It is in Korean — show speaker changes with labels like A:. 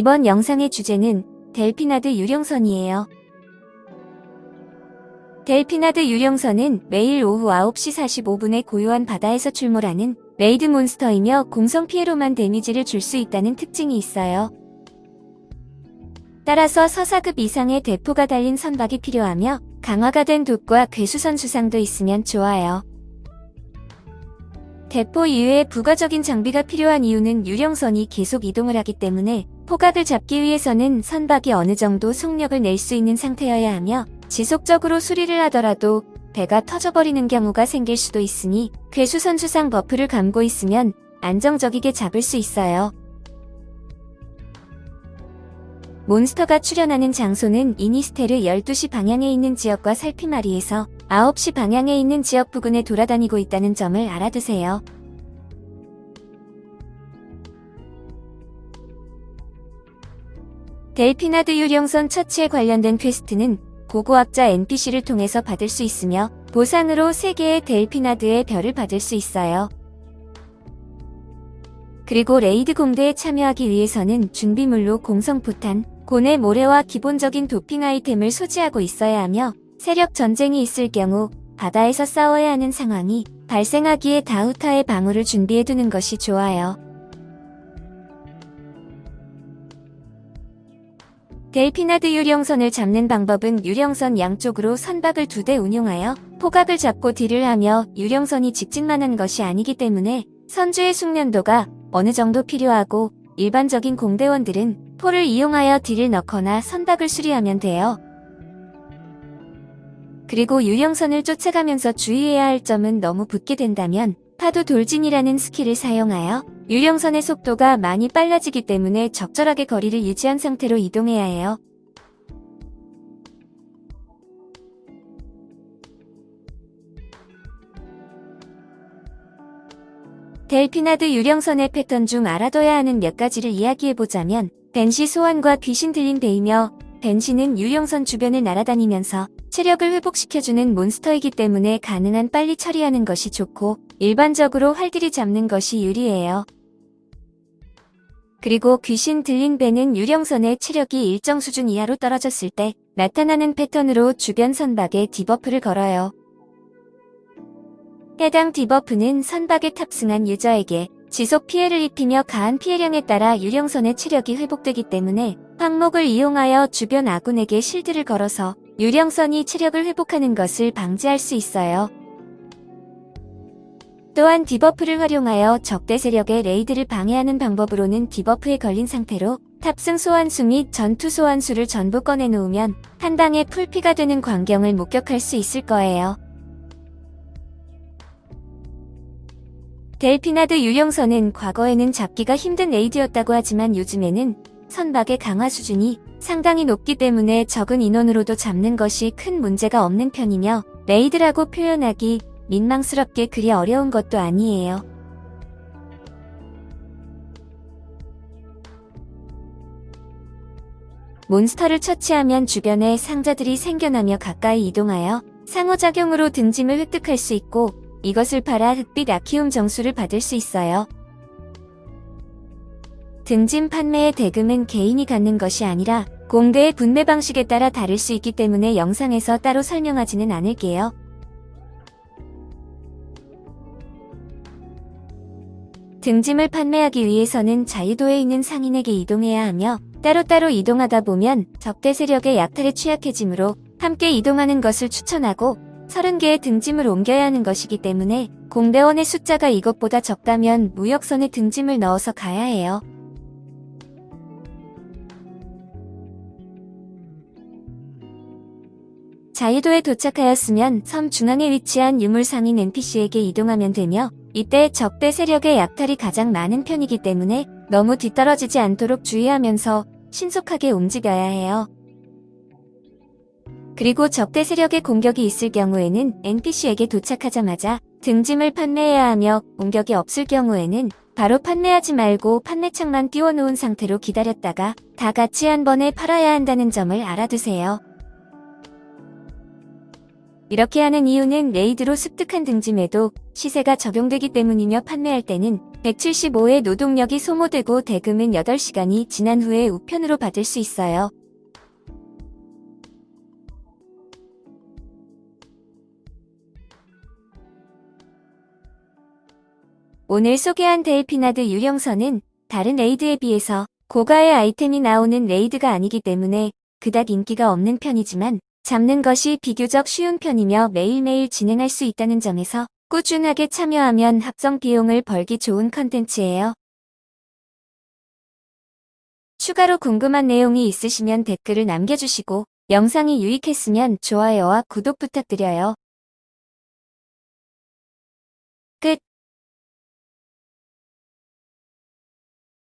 A: 이번 영상의 주제는 델피나드 유령선이에요. 델피나드 유령선은 매일 오후 9시 45분에 고요한 바다에서 출몰하는 raid 몬스터이며 공성 피해로만 데미지를 줄 수 있다는 특징이 있어요. 따라서 서사급 이상의 대포가 달린 선박이 필요하며 강화가 된 돛과 괴수선 수상도 있으면 좋아요. 대포 이외에 부가적인 장비가 필요한 이유는 유령선이 계속 이동을 하기 때문에 포각을 잡기 위해서는 선박이 어느 정도 속력을 낼 수 있는 상태여야 하며 지속적으로 수리를 하더라도 배가 터져버리는 경우가 생길 수도 있으니 괴수선 수상 buff를 감고 있으면 안정적이게 잡을 수 있어요. 몬스터가 출현하는 장소는 이니스테르 12시 방향에 있는 지역과 살피마리에서 9시 방향에 있는 지역 부근에 돌아다니고 있다는 점을 알아두세요. 델피나드 유령선 처치에 관련된 quest는 고고학자 NPC를 통해서 받을 수 있으며 보상으로 3개의 델피나드의 별을 받을 수 있어요. 그리고 raid 공대에 참여하기 위해서는 준비물로 공성포탄, 고뇌 모래와 기본적인 도핑 아이템을 소지하고 있어야 하며 세력 전쟁이 있을 경우 바다에서 싸워야 하는 상황이 발생하기에 다우타의 방어를 준비해두는 것이 좋아요. 델피나드 유령선을 잡는 방법은 유령선 양쪽으로 선박을 두 대 운용하여 포각을 잡고 딜을 하며 유령선이 직진만 하는 것이 아니기 때문에 선주의 숙련도가 어느 정도 필요하고 일반적인 공대원들은 포를 이용하여 딜을 넣거나 선박을 수리하면 돼요. 그리고 유령선을 쫓아가면서 주의해야 할 점은 너무 붙게 된다면 파도 돌진이라는 skill을 사용하여 유령선의 속도가 많이 빨라지기 때문에 적절하게 거리를 유지한 상태로 이동해야 해요. 델피나드 유령선의 패턴 중 알아둬야 하는 몇 가지를 이야기해보자면 벤시 소환과 귀신 들린 배이며 벤시는 유령선 주변을 날아다니면서 체력을 회복시켜주는 몬스터이기 때문에 가능한 빨리 처리하는 것이 좋고 일반적으로 활들이 잡는 것이 유리해요. 그리고 귀신 들린 배는 유령선의 체력이 일정 수준 이하로 떨어졌을 때 나타나는 패턴으로 주변 선박에 debuff를 걸어요. 해당 debuff는 선박에 탑승한 유저에게 지속 피해를 입히며 가한 피해량에 따라 유령선의 체력이 회복되기 때문에 항목을 이용하여 주변 아군에게 실드를 걸어서 유령선이 체력을 회복하는 것을 방지할 수 있어요. 또한 debuff를 활용하여 적대 세력의 raid를 방해하는 방법으로는 debuff에 걸린 상태로 탑승 소환수 및 전투 소환수를 전부 꺼내놓으면 한 방에 풀피가 되는 광경을 목격할 수 있을 거예요. 델피나드 유령선은 과거에는 잡기가 힘든 raid였다고 하지만 요즘에는 선박의 강화 수준이 상당히 높기 때문에 적은 인원으로도 잡는 것이 큰 문제가 없는 편이며 raid라고 표현하기 민망스럽게 그리 어려운 것도 아니에요. 몬스터를 처치하면 주변에 상자들이 생겨나며 가까이 이동하여 상호작용으로 등짐을 획득할 수 있고 이것을 팔아 흑빛 아키움 정수를 받을 수 있어요. 등짐 판매의 대금은 개인이 갖는 것이 아니라 공대의 분배 방식에 따라 다를 수 있기 때문에 영상에서 따로 설명하지는 않을게요. 등짐을 판매하기 위해서는 자유도에 있는 상인에게 이동해야 하며 따로따로 이동하다 보면 적대 세력의 약탈에 취약해지므로 함께 이동하는 것을 추천하고 30개의 등짐을 옮겨야 하는 것이기 때문에 공대원의 숫자가 이것보다 적다면 무역선에 등짐을 넣어서 가야 해요. 자유도에 도착하였으면 섬 중앙에 위치한 유물상인 NPC에게 이동하면 되며 이때 적대 세력의 약탈이 가장 많은 편이기 때문에 너무 뒤떨어지지 않도록 주의하면서 신속하게 움직여야 해요. 그리고 적대 세력의 공격이 있을 경우에는 NPC에게 도착하자마자 등짐을 판매해야 하며 공격이 없을 경우에는 바로 판매하지 말고 판매창만 띄워놓은 상태로 기다렸다가 다 같이 한 번에 팔아야 한다는 점을 알아두세요. 이렇게 하는 이유는 레이드로 습득한 등짐에도 시세가 적용되기 때문이며 판매할 때는 175의 노동력이 소모되고 대금은 8시간이 지난 후에 우편으로 받을 수 있어요. 오늘 소개한 델피나드 유령선은 다른 raid에 비해서 고가의 아이템이 나오는 raid가 아니기 때문에 그닥 인기가 없는 편이지만 잡는 것이 비교적 쉬운 편이며 매일매일 진행할 수 있다는 점에서 꾸준하게 참여하면 합성 비용을 벌기 좋은 컨텐츠예요. 추가로 궁금한 내용이 있으시면 댓글을 남겨주시고 영상이 유익했으면 좋아요와 구독 부탁드려요.